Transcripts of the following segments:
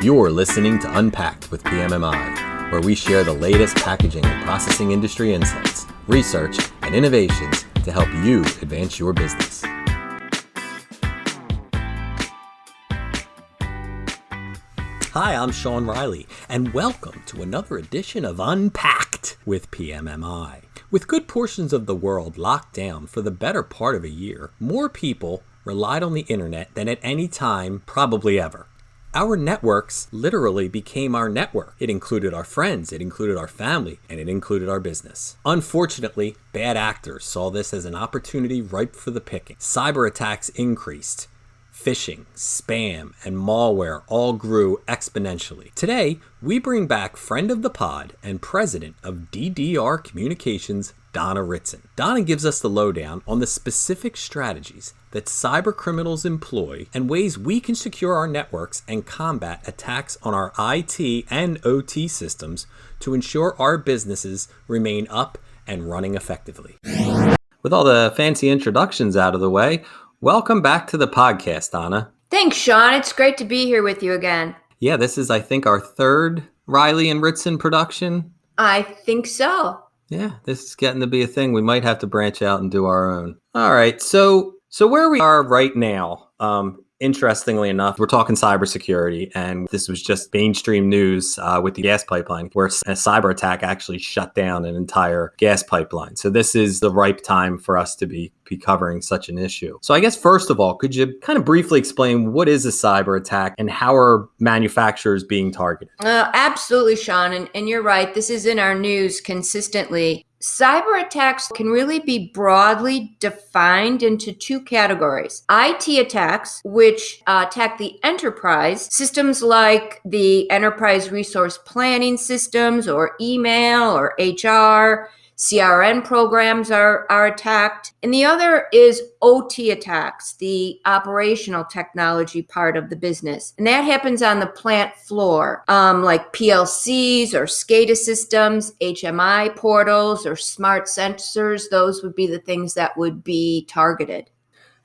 You're listening to Unpacked with PMMI, where we share the latest packaging and processing industry insights, research, and innovations to help you advance your business. Hi, I'm Sean Riley, and welcome to another edition of Unpacked with PMMI. With good portions of the world locked down for the better part of a year, more people relied on the internet than at any time, probably ever. Our networks literally became our network. It included our friends, it included our family, and it included our business. Unfortunately, bad actors saw this as an opportunity ripe for the picking. Cyber attacks increased. Phishing, spam, and malware all grew exponentially. Today, we bring back friend of the pod and president of DDR Communications, Donna Ritson. Donna gives us the lowdown on the specific strategies that cyber criminals employ and ways we can secure our networks and combat attacks on our IT and OT systems to ensure our businesses remain up and running effectively. With all the fancy introductions out of the way, welcome back to the podcast, Donna. Thanks, Sean. It's great to be here with you again. Yeah, this is, I think, our third Riley and Ritson production. I think so. Yeah, this is getting to be a thing. We might have to branch out and do our own. All right. So so where we are right now, um, interestingly enough, we're talking cybersecurity, and this was just mainstream news uh, with the gas pipeline, where a cyber attack actually shut down an entire gas pipeline. So this is the ripe time for us to be be covering such an issue. So I guess first of all, could you kind of briefly explain what is a cyber attack and how are manufacturers being targeted? Uh, absolutely, Sean, and, and you're right. This is in our news consistently. Cyber attacks can really be broadly defined into two categories. IT attacks, which uh, attack the enterprise, systems like the enterprise resource planning systems or email or HR, CRM programs are, are attacked. And the other is OT attacks, the operational technology part of the business. And that happens on the plant floor, um, like PLCs or SCADA systems, HMI portals, or smart sensors. Those would be the things that would be targeted.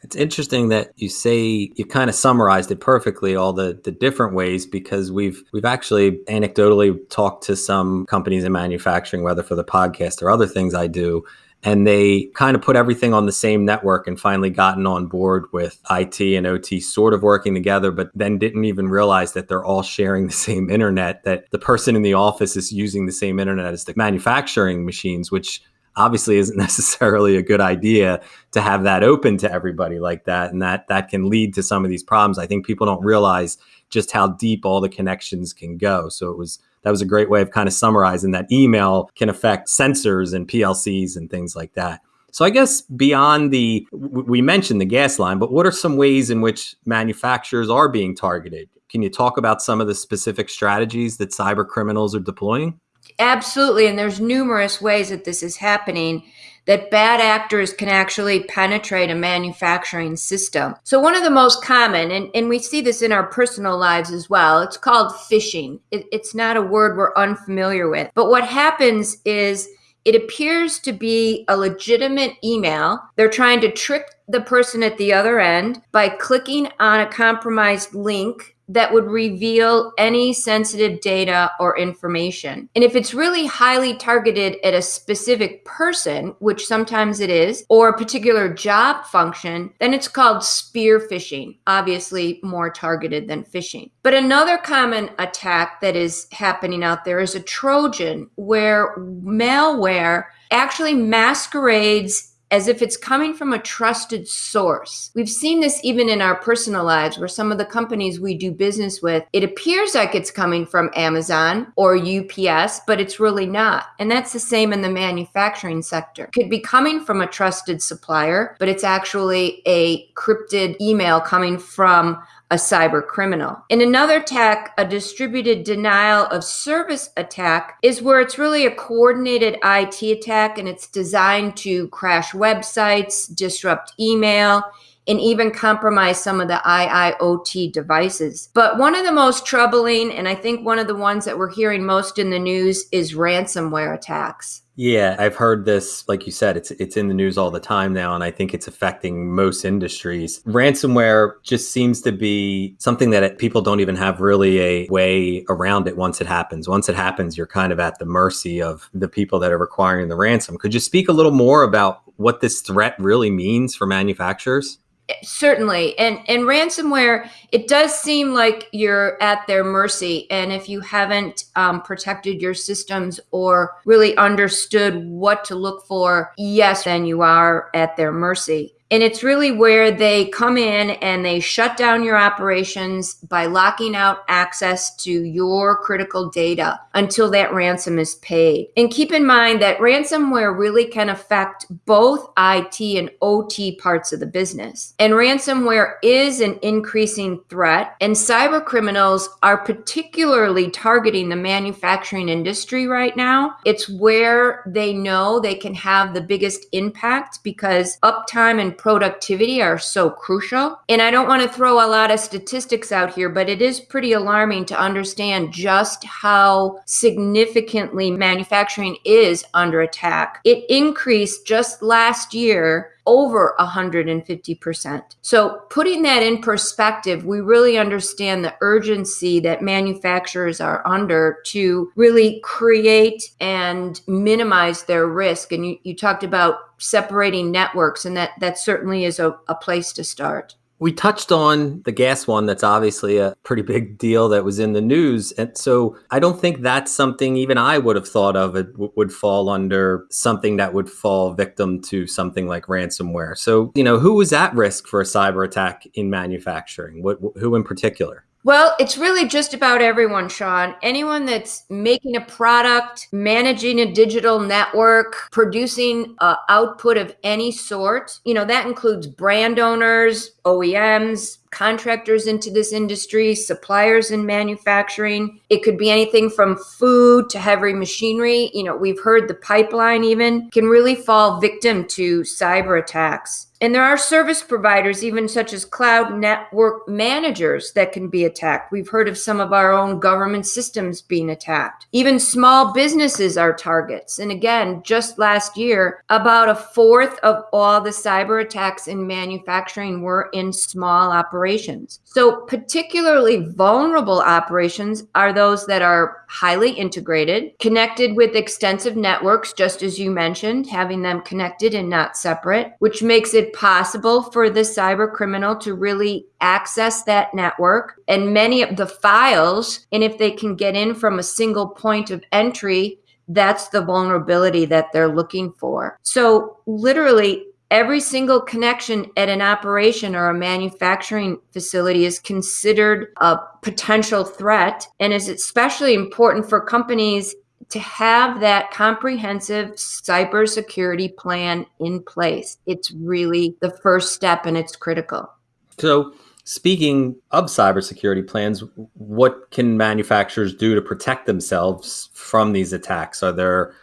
It's interesting that you say you kind of summarized it perfectly, all the, the different ways, because we've we've actually anecdotally talked to some companies in manufacturing, whether for the podcast or other things I do, and they kind of put everything on the same network and finally gotten on board with IT and OT sort of working together, but then didn't even realize that they're all sharing the same internet, that the person in the office is using the same internet as the manufacturing machines, which obviously isn't necessarily a good idea to have that open to everybody like that and that that can lead to some of these problems. I think people don't realize just how deep all the connections can go. So it was that was a great way of kind of summarizing that email can affect sensors and plcs and things like that. So i guess beyond the we mentioned the gas line but what are some ways in which manufacturers are being targeted? Can you talk about some of the specific strategies that cyber criminals are deploying Absolutely. And there's numerous ways that this is happening that bad actors can actually penetrate a manufacturing system. So, one of the most common, and, and we see this in our personal lives as well, it's called phishing. It, it's not a word we're unfamiliar with. But what happens is it appears to be a legitimate email. They're trying to trick the person at the other end by clicking on a compromised link that would reveal any sensitive data or information. And if it's really highly targeted at a specific person, which sometimes it is, or a particular job function, then it's called spear phishing, obviously more targeted than phishing. But another common attack that is happening out there is a Trojan, where malware actually masquerades as if it's coming from a trusted source. We've seen this even in our personal lives where some of the companies we do business with, it appears like it's coming from Amazon or UPS, but it's really not. And that's the same in the manufacturing sector. It could be coming from a trusted supplier, but it's actually a cryptid email coming from a cyber criminal. In another attack, a distributed denial of service attack is where it's really a coordinated IT attack and it's designed to crash websites, disrupt email, and even compromise some of the IIoT devices. But one of the most troubling, and I think one of the ones that we're hearing most in the news, is ransomware attacks. Yeah, I've heard this. Like you said, it's it's in the news all the time now, and I think it's affecting most industries. Ransomware just seems to be something that people don't even have really a way around it once it happens. Once it happens, you're kind of at the mercy of the people that are requiring the ransom. Could you speak a little more about what this threat really means for manufacturers? certainly. And and ransomware it does seem like you're at their mercy. And if you haven't um, protected your systems or really understood what to look for yes then you are at their mercy and it's really where they come in and they shut down your operations by locking out access to your critical data until that ransom is paid. And keep in mind that ransomware really can affect both IT and OT parts of the business. And ransomware is an increasing threat, and cyber criminals are particularly targeting the manufacturing industry right now. It's where they know they can have the biggest impact because uptime and productivity are so crucial. And I don't want to throw a lot of statistics out here, but it is pretty alarming to understand just how significantly manufacturing is under attack. It increased just last year over 150%. So, putting that in perspective, we really understand the urgency that manufacturers are under to really create and minimize their risk. And you, you talked about separating networks, and that, that certainly is a, a place to start. We touched on the gas one. That's obviously a pretty big deal that was in the news. And so I don't think that's something even I would have thought of it w- would fall under something that would fall victim to something like ransomware. So, you know, who was at risk for a cyber attack in manufacturing? What, who in particular? Well, it's really just about everyone, Sean. Anyone that's making a product, managing a digital network, producing uh, output of any sort, you know, that includes brand owners, OEMs, contractors into this industry, suppliers in manufacturing. It could be anything from food to heavy machinery. You know, we've heard the pipeline even can really fall victim to cyber attacks. And there are service providers, even such as cloud network managers, that can be attacked. We've heard of some of our own government systems being attacked. Even small businesses are targets. And again, just last year, about a fourth of all the cyber attacks in manufacturing were in small operations. So, particularly vulnerable operations are those that are highly integrated, connected with extensive networks, just as you mentioned, having them connected and not separate, which makes it possible for the cyber criminal to really access that network and many of the files. And if they can get in from a single point of entry, that's the vulnerability that they're looking for. So, literally, every single connection at an operation or a manufacturing facility is considered a potential threat and is especially important for companies to have that comprehensive cybersecurity plan in place. It's really the first step and it's critical. So, speaking of cybersecurity plans, what can manufacturers do to protect themselves from these attacks? Are there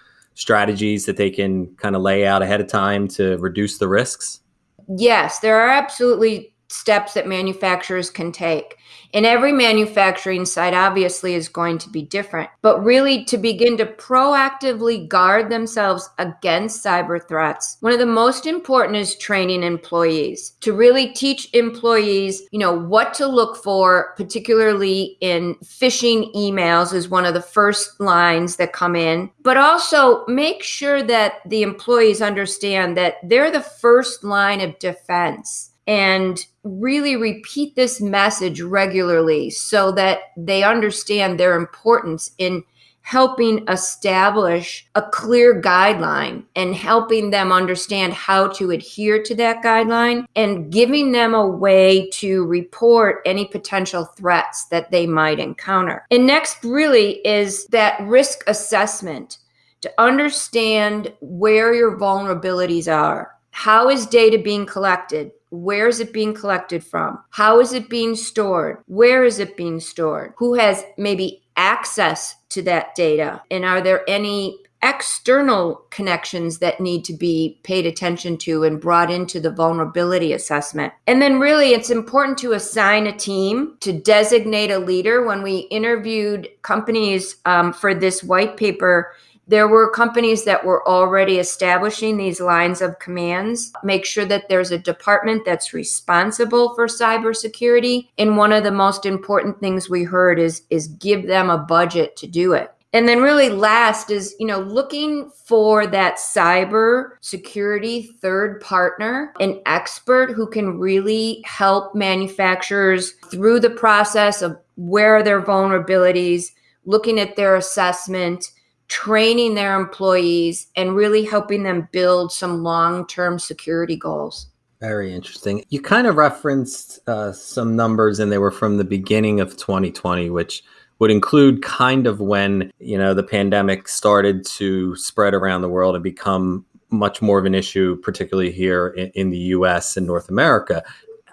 strategies that they can kind of lay out ahead of time to reduce the risks? Yes, there are absolutely steps that manufacturers can take. And every manufacturing site obviously is going to be different, but really to begin to proactively guard themselves against cyber threats, one of the most important is training employees to really teach employees, you know, what to look for, particularly in phishing emails is one of the first lines that come in, but also make sure that the employees understand that they're the first line of defense and really repeat this message regularly so that they understand their importance in helping establish a clear guideline and helping them understand how to adhere to that guideline and giving them a way to report any potential threats that they might encounter. And next, really, is that risk assessment to understand where your vulnerabilities are. How is data being collected? Where is it being collected from? How is it being stored? Where is it being stored? Who has maybe access to that data? And are there any external connections that need to be paid attention to and brought into the vulnerability assessment. And then, really, it's important to assign a team to designate a leader. When we interviewed companies um, for this white paper, There were companies that were already establishing these lines of commands, make sure that there's a department that's responsible for cybersecurity. And one of the most important things we heard is, is give them a budget to do it. And then really last is, you know, looking for that cyber security third partner, an expert who can really help manufacturers through the process of where are their vulnerabilities, looking at their assessment, training their employees and really helping them build some long-term security goals. Very interesting. You kind of referenced uh, some numbers, and they were from the beginning of 2020, which would include kind of when you know the pandemic started to spread around the world and become much more of an issue, particularly here in, in the U.S. and North America.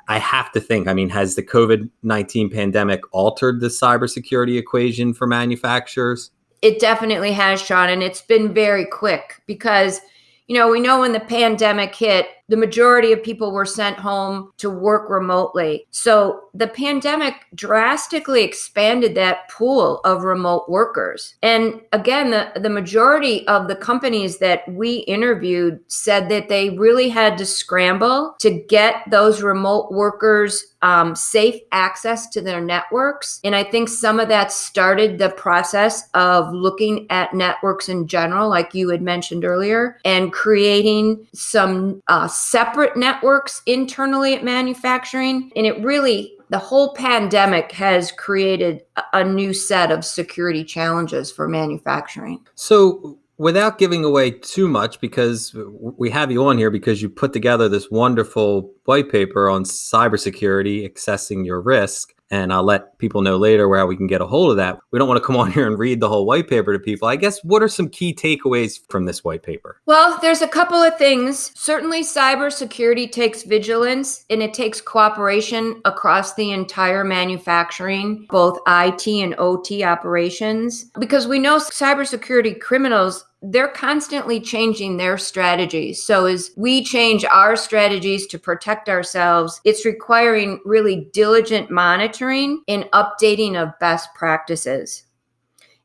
I have to think. I mean, has the COVID nineteen pandemic altered the cybersecurity equation for manufacturers? It definitely has, Sean, and it's been very quick because you know we know when the pandemic hit, the majority of people were sent home to work remotely. So the pandemic drastically expanded that pool of remote workers. And again, the, the majority of the companies that we interviewed said that they really had to scramble to get those remote workers um, safe access to their networks. And I think some of that started the process of looking at networks in general, like you had mentioned earlier, and creating some uh, separate networks internally at manufacturing. And it really, the whole pandemic has created a new set of security challenges for manufacturing. So, without giving away too much, because we have you on here because you put together this wonderful white paper on cybersecurity, assessing your risk and I'll let people know later where we can get a hold of that. We don't want to come on here and read the whole white paper to people. I guess what are some key takeaways from this white paper? Well, there's a couple of things. Certainly, cybersecurity takes vigilance and it takes cooperation across the entire manufacturing, both IT and OT operations, because we know cybersecurity criminals they're constantly changing their strategies. So as we change our strategies to protect ourselves, it's requiring really diligent monitoring and updating of best practices.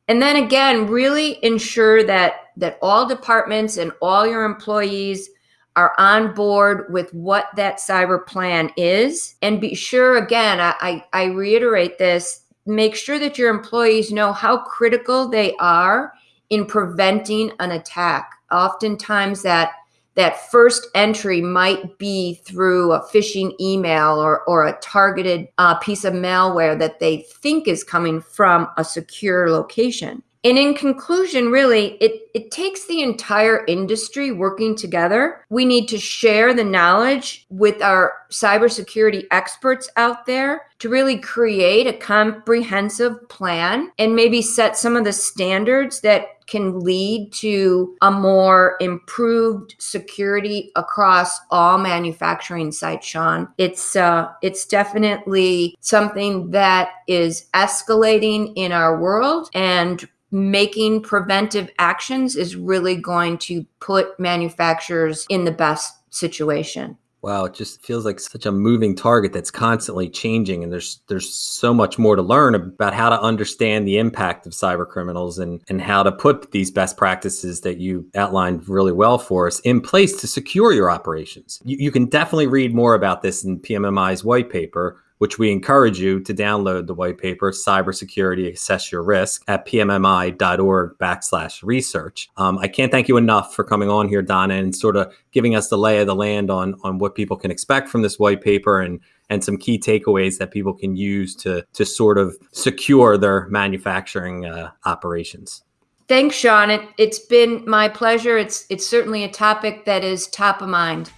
And then again, really ensure that that all departments and all your employees are on board with what that cyber plan is. And be sure, again, I, I, reiterate this, make sure that your employees know how critical they are in preventing an attack. Oftentimes that that first entry might be through a phishing email or, or a targeted uh, piece of malware that they think is coming from a secure location. And in conclusion, really, it, it takes the entire industry working together. We need to share the knowledge with our cybersecurity experts out there to really create a comprehensive plan and maybe set some of the standards that can lead to a more improved security across all manufacturing sites sean it's uh, it's definitely something that is escalating in our world and making preventive actions is really going to put manufacturers in the best situation. Wow, it just feels like such a moving target that's constantly changing and there's there's so much more to learn about how to understand the impact of cyber criminals and and how to put these best practices that you outlined really well for us in place to secure your operations. You, you can definitely read more about this in PMMI's white paper which we encourage you to download the white paper, Cybersecurity Assess Your Risk, at pmmi.org backslash research. Um, I can't thank you enough for coming on here, Donna, and sort of giving us the lay of the land on, on what people can expect from this white paper and and some key takeaways that people can use to to sort of secure their manufacturing uh, operations. Thanks, Sean. It, it's been my pleasure. It's it's certainly a topic that is top of mind.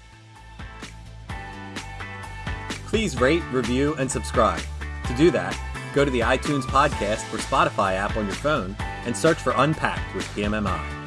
Please rate, review, and subscribe. To do that, go to the iTunes podcast or Spotify app on your phone and search for Unpacked with PMMI.